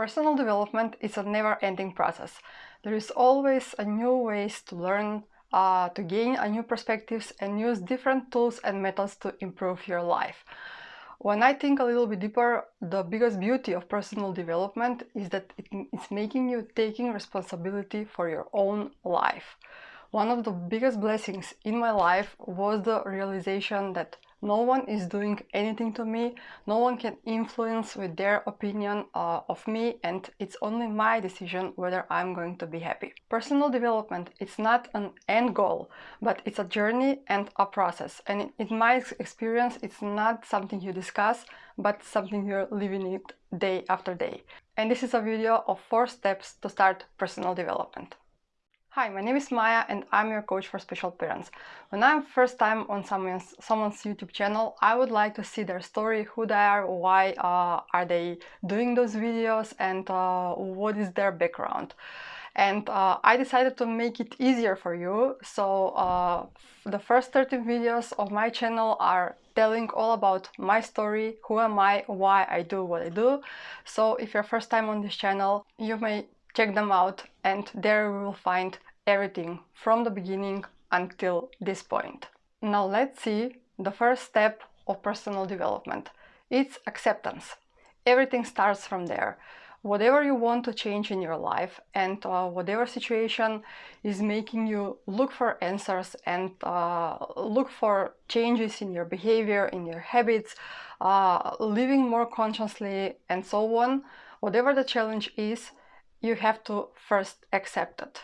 Personal development is a never-ending process. There is always a new ways to learn, uh, to gain a new perspectives and use different tools and methods to improve your life. When I think a little bit deeper, the biggest beauty of personal development is that it's making you taking responsibility for your own life. One of the biggest blessings in my life was the realization that no one is doing anything to me, no one can influence with their opinion uh, of me and it's only my decision whether I'm going to be happy. Personal development, it's not an end goal, but it's a journey and a process. And in my experience, it's not something you discuss, but something you're living it day after day. And this is a video of four steps to start personal development. Hi, my name is Maya and I'm your coach for special parents. When I'm first time on someone's, someone's YouTube channel, I would like to see their story, who they are, why uh, are they doing those videos and uh, what is their background. And uh, I decided to make it easier for you. So uh, the first 13 videos of my channel are telling all about my story, who am I, why I do what I do. So if you're first time on this channel, you may check them out and there we will find everything from the beginning until this point. Now let's see the first step of personal development. It's acceptance. Everything starts from there. Whatever you want to change in your life and uh, whatever situation is making you look for answers and uh, look for changes in your behavior, in your habits, uh, living more consciously and so on, whatever the challenge is, you have to first accept it.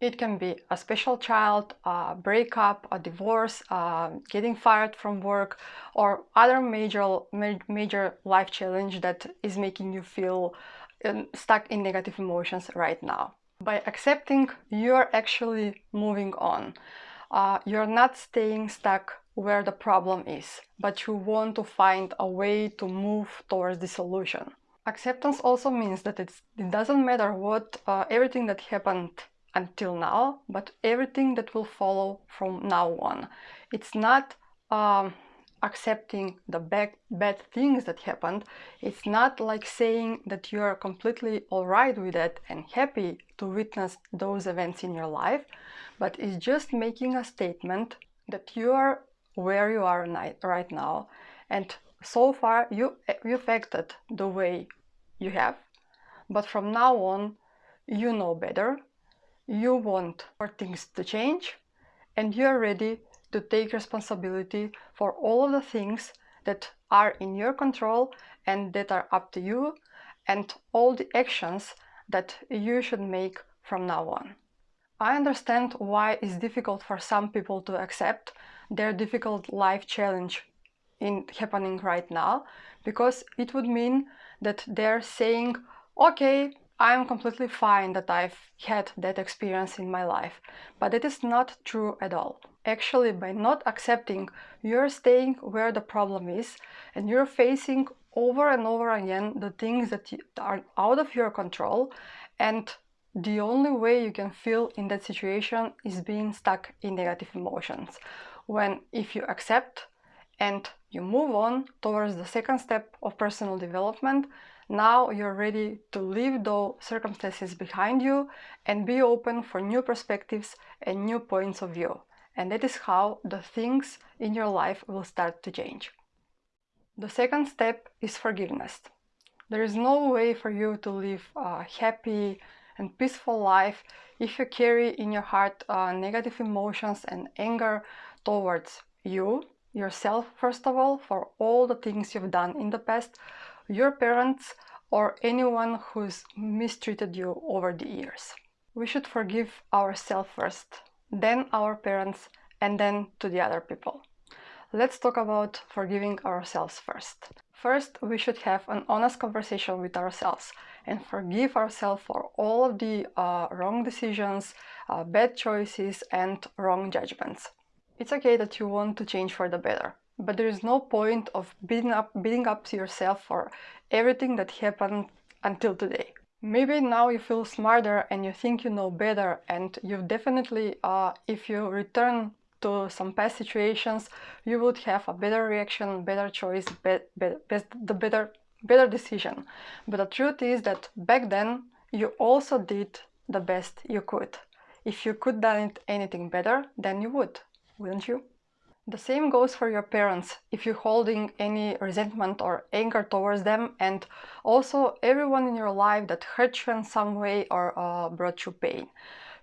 It can be a special child, a breakup, a divorce, uh, getting fired from work, or other major, major life challenge that is making you feel um, stuck in negative emotions right now. By accepting, you're actually moving on. Uh, you're not staying stuck where the problem is, but you want to find a way to move towards the solution. Acceptance also means that it doesn't matter what uh, everything that happened until now, but everything that will follow from now on. It's not um, accepting the bad, bad things that happened. It's not like saying that you are completely alright with it and happy to witness those events in your life, but it's just making a statement that you are where you are right now and so far you, you've acted the way you have, but from now on you know better, you want for things to change, and you're ready to take responsibility for all of the things that are in your control and that are up to you, and all the actions that you should make from now on. I understand why it's difficult for some people to accept their difficult life challenge in happening right now because it would mean that they're saying okay I'm completely fine that I've had that experience in my life. But it is not true at all. Actually by not accepting you're staying where the problem is and you're facing over and over again the things that are out of your control and the only way you can feel in that situation is being stuck in negative emotions. When if you accept and you move on towards the second step of personal development, now you're ready to leave those circumstances behind you and be open for new perspectives and new points of view. And that is how the things in your life will start to change. The second step is forgiveness. There is no way for you to live a happy and peaceful life if you carry in your heart uh, negative emotions and anger towards you yourself first of all for all the things you've done in the past, your parents or anyone who's mistreated you over the years. We should forgive ourselves first, then our parents and then to the other people. Let's talk about forgiving ourselves first. First, we should have an honest conversation with ourselves and forgive ourselves for all of the uh, wrong decisions, uh, bad choices and wrong judgments. It's okay that you want to change for the better, but there is no point of beating up, beating up yourself for everything that happened until today. Maybe now you feel smarter and you think you know better and you definitely, uh, if you return to some past situations, you would have a better reaction, better choice, be, be, the better better decision. But the truth is that back then you also did the best you could. If you could done it anything better, then you would, wouldn't you? The same goes for your parents if you're holding any resentment or anger towards them and also everyone in your life that hurt you in some way or uh, brought you pain.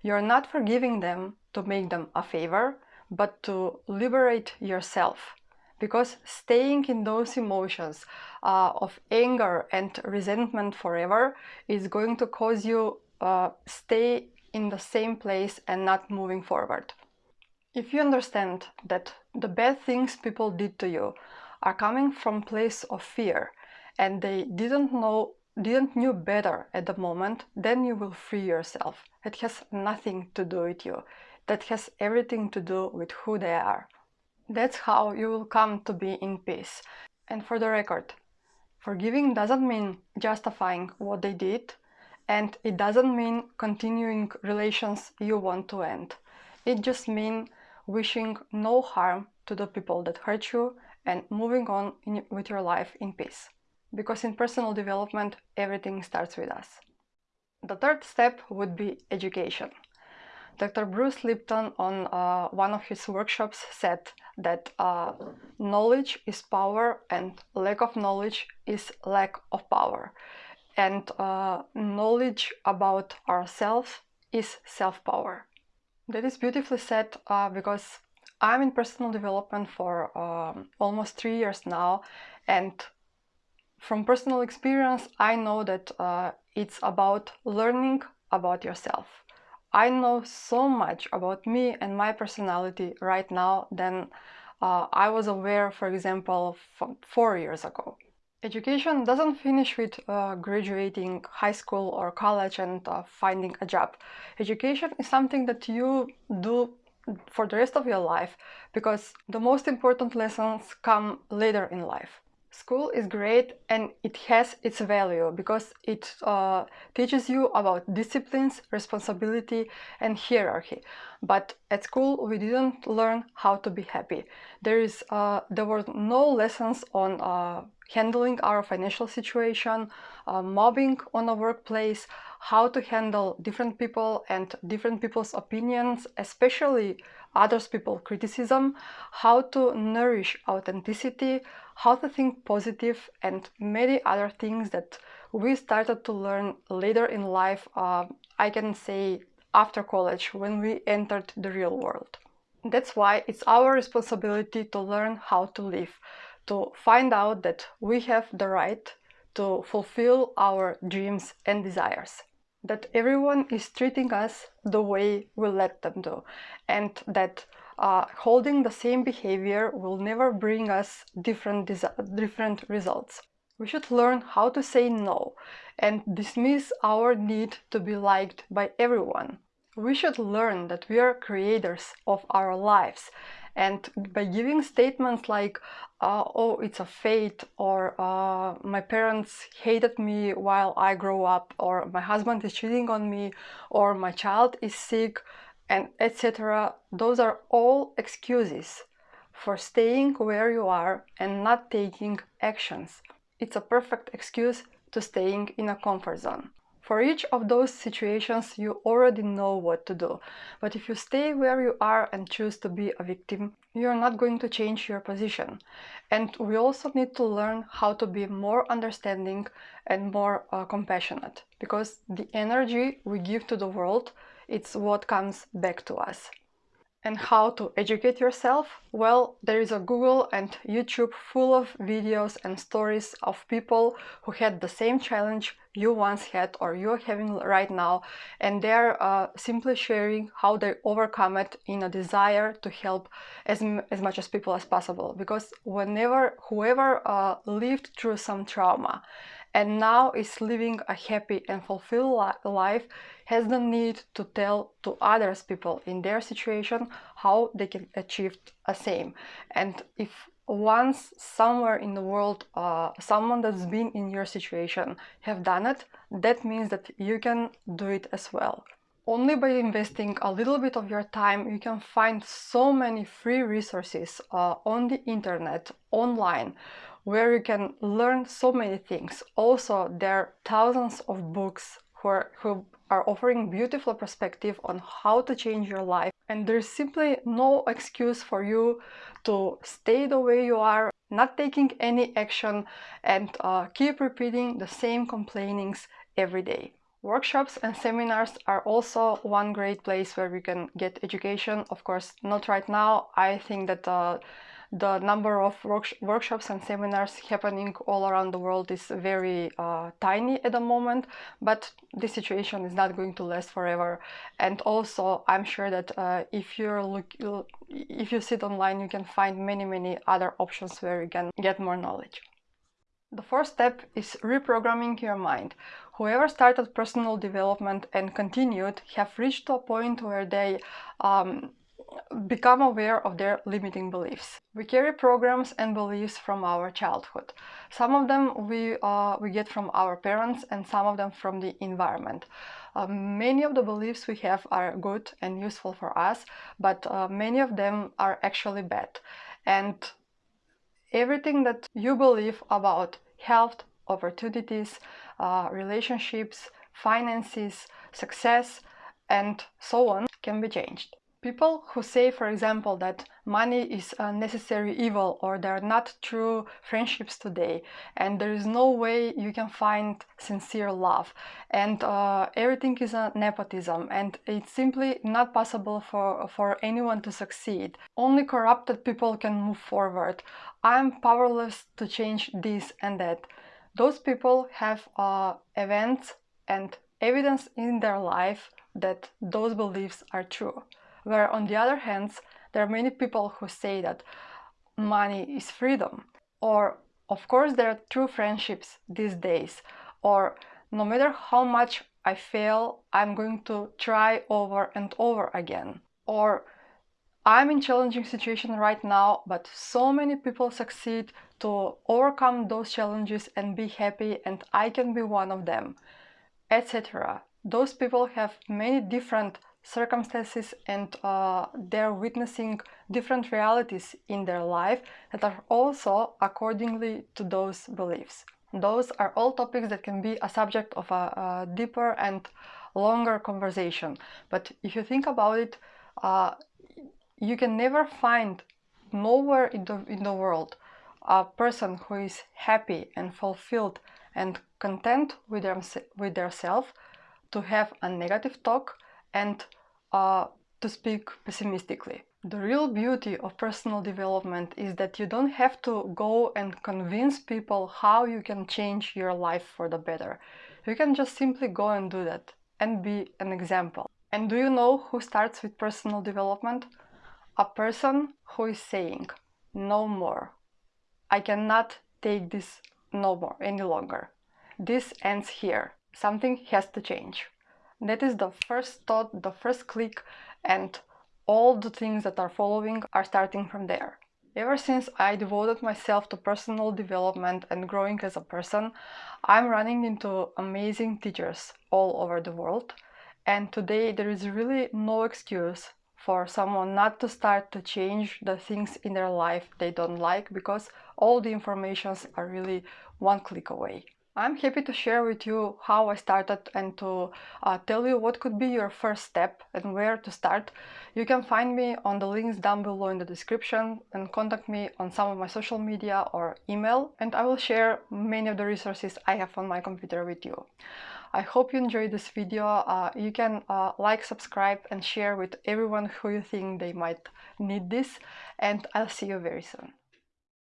You're not forgiving them to make them a favor, but to liberate yourself. Because staying in those emotions uh, of anger and resentment forever is going to cause you uh, stay in the same place and not moving forward. If you understand that the bad things people did to you are coming from place of fear and they didn't know didn't knew better at the moment, then you will free yourself. It has nothing to do with you. That has everything to do with who they are. That's how you will come to be in peace. And for the record, forgiving doesn't mean justifying what they did, and it doesn't mean continuing relations you want to end. It just means wishing no harm to the people that hurt you and moving on in, with your life in peace. Because in personal development, everything starts with us. The third step would be education. Dr. Bruce Lipton on uh, one of his workshops said that uh, knowledge is power and lack of knowledge is lack of power and uh, knowledge about ourselves is self-power. That is beautifully said uh, because I'm in personal development for um, almost three years now and from personal experience I know that uh, it's about learning about yourself. I know so much about me and my personality right now than uh, I was aware, for example, four years ago. Education doesn't finish with uh, graduating high school or college and uh, finding a job. Education is something that you do for the rest of your life because the most important lessons come later in life. School is great and it has its value because it uh, teaches you about disciplines, responsibility and hierarchy. But at school we didn't learn how to be happy. There is uh, there were no lessons on uh, handling our financial situation, uh, mobbing on a workplace, how to handle different people and different people's opinions, especially others people criticism, how to nourish authenticity, how to think positive and many other things that we started to learn later in life, uh, I can say after college when we entered the real world. That's why it's our responsibility to learn how to live, to find out that we have the right to fulfill our dreams and desires that everyone is treating us the way we let them do and that uh, holding the same behavior will never bring us different, different results. We should learn how to say no and dismiss our need to be liked by everyone. We should learn that we are creators of our lives and by giving statements like, uh, oh, it's a fate, or uh, my parents hated me while I grow up, or my husband is cheating on me, or my child is sick, and etc. Those are all excuses for staying where you are and not taking actions. It's a perfect excuse to staying in a comfort zone. For each of those situations, you already know what to do. But if you stay where you are and choose to be a victim, you're not going to change your position. And we also need to learn how to be more understanding and more uh, compassionate because the energy we give to the world, it's what comes back to us and how to educate yourself? Well, there is a Google and YouTube full of videos and stories of people who had the same challenge you once had or you're having right now and they're uh, simply sharing how they overcome it in a desire to help as, as much as people as possible because whenever whoever uh, lived through some trauma and now is living a happy and fulfilled life has the need to tell to others people in their situation how they can achieve the same. And if once somewhere in the world uh, someone that's been in your situation have done it that means that you can do it as well. Only by investing a little bit of your time, you can find so many free resources uh, on the internet, online, where you can learn so many things. Also, there are thousands of books who are, who are offering beautiful perspective on how to change your life and there's simply no excuse for you to stay the way you are not taking any action and uh, keep repeating the same complainings every day. Workshops and seminars are also one great place where we can get education. Of course, not right now. I think that uh, the number of work workshops and seminars happening all around the world is very uh, tiny at the moment, but this situation is not going to last forever. And also, I'm sure that uh, if you're look, if you sit online, you can find many, many other options where you can get more knowledge. The fourth step is reprogramming your mind. Whoever started personal development and continued have reached a point where they um, become aware of their limiting beliefs. We carry programs and beliefs from our childhood. Some of them we, uh, we get from our parents and some of them from the environment. Uh, many of the beliefs we have are good and useful for us, but uh, many of them are actually bad. And everything that you believe about health, opportunities, uh, relationships, finances, success, and so on can be changed. People who say, for example, that money is a necessary evil or there are not true friendships today and there is no way you can find sincere love and uh, everything is a nepotism and it's simply not possible for, for anyone to succeed. Only corrupted people can move forward. I'm powerless to change this and that. Those people have uh, events and evidence in their life that those beliefs are true where on the other hand there are many people who say that money is freedom. Or of course there are true friendships these days. Or no matter how much I fail I'm going to try over and over again. Or I'm in challenging situation right now but so many people succeed to overcome those challenges and be happy and I can be one of them etc those people have many different circumstances and uh, they're witnessing different realities in their life that are also accordingly to those beliefs. Those are all topics that can be a subject of a, a deeper and longer conversation. But if you think about it, uh, you can never find nowhere in the, in the world a person who is happy and fulfilled and content with, their, with their self to have a negative talk and uh, to speak pessimistically. The real beauty of personal development is that you don't have to go and convince people how you can change your life for the better. You can just simply go and do that and be an example. And do you know who starts with personal development? A person who is saying, no more. I cannot take this no more any longer. This ends here. Something has to change. That is the first thought, the first click, and all the things that are following are starting from there. Ever since I devoted myself to personal development and growing as a person, I'm running into amazing teachers all over the world. And today there is really no excuse for someone not to start to change the things in their life they don't like because all the informations are really one click away. I'm happy to share with you how I started and to uh, tell you what could be your first step and where to start. You can find me on the links down below in the description and contact me on some of my social media or email and I will share many of the resources I have on my computer with you. I hope you enjoyed this video. Uh, you can uh, like, subscribe and share with everyone who you think they might need this and I'll see you very soon.